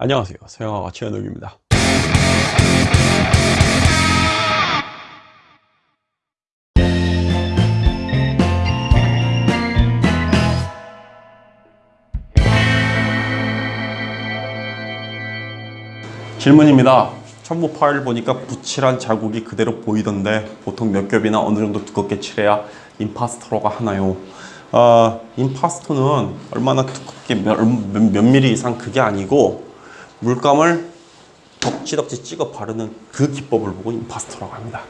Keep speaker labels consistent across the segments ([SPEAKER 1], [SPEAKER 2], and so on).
[SPEAKER 1] 안녕하세요. 서영아가 최현욱입니다. 질문입니다. 첨부 파일 보니까 붓칠한 자국이 그대로 보이던데 보통 몇 겹이나 어느 정도 두껍게 칠해야 임파스터로가 하나요? 어, 임파스터는 얼마나 두껍게 몇, 몇, 몇 미리 이상 그게 아니고 물감을 덕지덕지 찍어 바르는 그 기법을 보고 임파스터라고 합니다.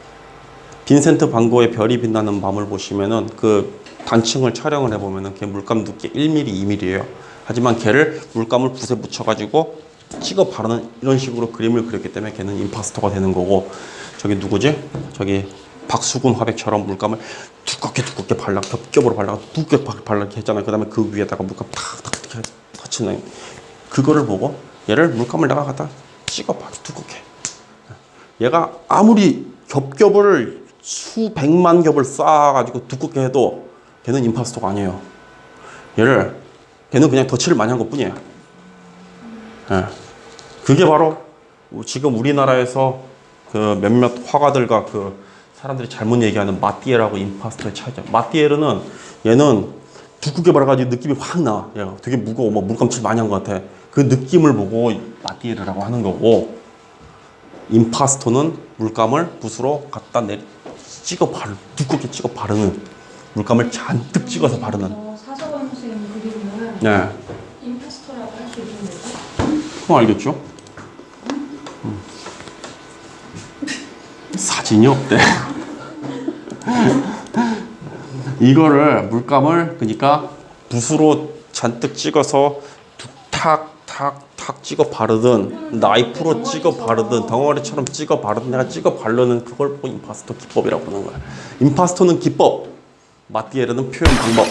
[SPEAKER 1] 빈센트 반 고의 별이 빛나는 밤을 보시면은 그 단층을 촬영을 해보면은 걔 물감 두께 1mm, 2mm예요. 하지만 걔를 물감을 붓에 묻혀가지고 찍어 바르는 이런 식으로 그림을 그렸기 때문에 걔는 임파스터가 되는 거고 저기 누구지? 저기 박수근 화백처럼 물감을 두껍게 두껍게 발라 겹겹으로 발라가 두껍게 발라 했잖아요. 그 다음에 그 위에다가 물감 탁탁 이렇게 터치는 그거를 보고 얘를 물감을 내가 갖다 찍어 봐 두껍게 얘가 아무리 겹겹을 수백만 겹을 쌓아가지고 두껍게 해도 걔는 임파스터가 아니에요. 얘를 걔는 그냥 덧칠을 많이 한 것 뿐이에요. 예. 그게 바로 지금 우리나라에서 그 몇몇 화가들과 그 사람들이 잘못 얘기하는 마띠에라고 임파스터의 차이죠. 마띠에르는 얘는 두껍게 발라가지고 느낌이 확 나. 얘가 되게 무거워. 뭐 물감칠 많이 한 것 같아. 그 느낌을 보고 마띠에르라고 하는 거고 임파스터는 물감을 붓으로 갖다 내 찍어 바르 두껍게 찍어 바르는 물감을 잔뜩 찍어서 바르는
[SPEAKER 2] 어, 사서관 선생님 그림을
[SPEAKER 1] 네
[SPEAKER 2] 임파스터라고 할 수 있는 거죠?
[SPEAKER 1] 그럼 알겠죠? 음. 사진이 없대 이거를 물감을 그러니까 붓으로 잔뜩 찍어서 탁탁탁 찍어 바르든 나이프로 찍어 바르든 덩어리처럼 찍어 바르든 내가 찍어 바르는 그걸 보고 임파스터 기법이라고 하는 거야 임파스터는 기법 마띠에르는 표현 방법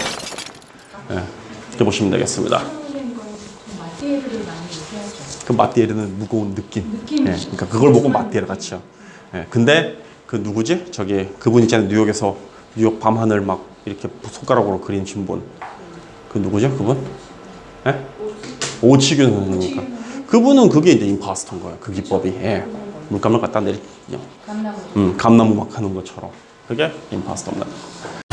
[SPEAKER 1] 예, 이렇게 보시면 되겠습니다. 그 마띠에르는 무거운 느낌.
[SPEAKER 2] 느낌이
[SPEAKER 1] 예, 그러니까 그걸 보고 마띠에르 같이요. 예, 근데 그 누구지? 저기 그분 있잖아요. 뉴욕에서 뉴욕 밤하늘 막 이렇게 손가락으로 그린 분. 그 누구죠? 그분? 예? 오치균 선생님이니까. 그분은 그게 이제 임파스터인 거예요. 그 기법이. 예. 물감을 갖다 내리,
[SPEAKER 2] 감나무.
[SPEAKER 1] 음, 감나무 막 하는 것처럼. 그게 임파스터입니다.